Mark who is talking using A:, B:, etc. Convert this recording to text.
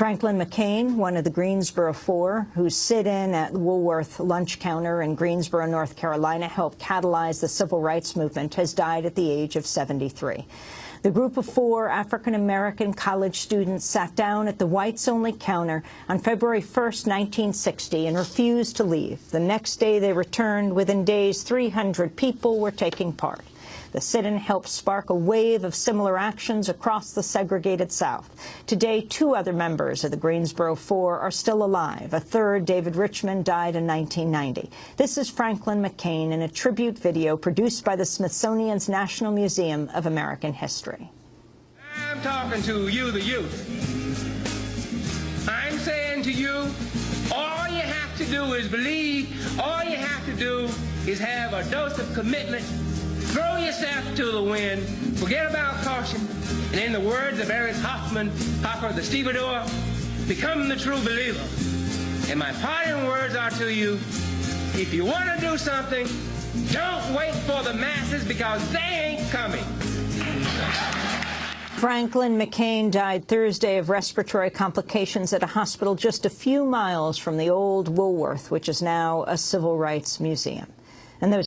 A: Franklin McCain, one of the Greensboro Four, whose sit-in at Woolworth lunch counter in Greensboro, North Carolina, helped catalyze the civil rights movement, has died at the age of 73. The group of four African-American college students sat down at the whites-only counter on February 1, 1960, and refused to leave. The next day they returned. Within days, 300 people were taking part. The sit-in helped spark a wave of similar actions across the segregated South. Today, two other members of the Greensboro Four are still alive. A third, David Richmond, died in 1990. This is Franklin McCain in a tribute video produced by the Smithsonian's National Museum of American History.
B: I'm talking to you, the youth. I'm saying to you, all you have to do is believe. All you have to do is have a dose of commitment Throw yourself to the wind, forget about caution, and in the words of Eric Hoffman, Hoffer the stevedore, become the true believer. And my parting words are to you, if you want to do something, don't wait for the masses because they ain't coming.
A: Franklin McCain died Thursday of respiratory complications at a hospital just a few miles from the old Woolworth, which is now a civil rights museum. And those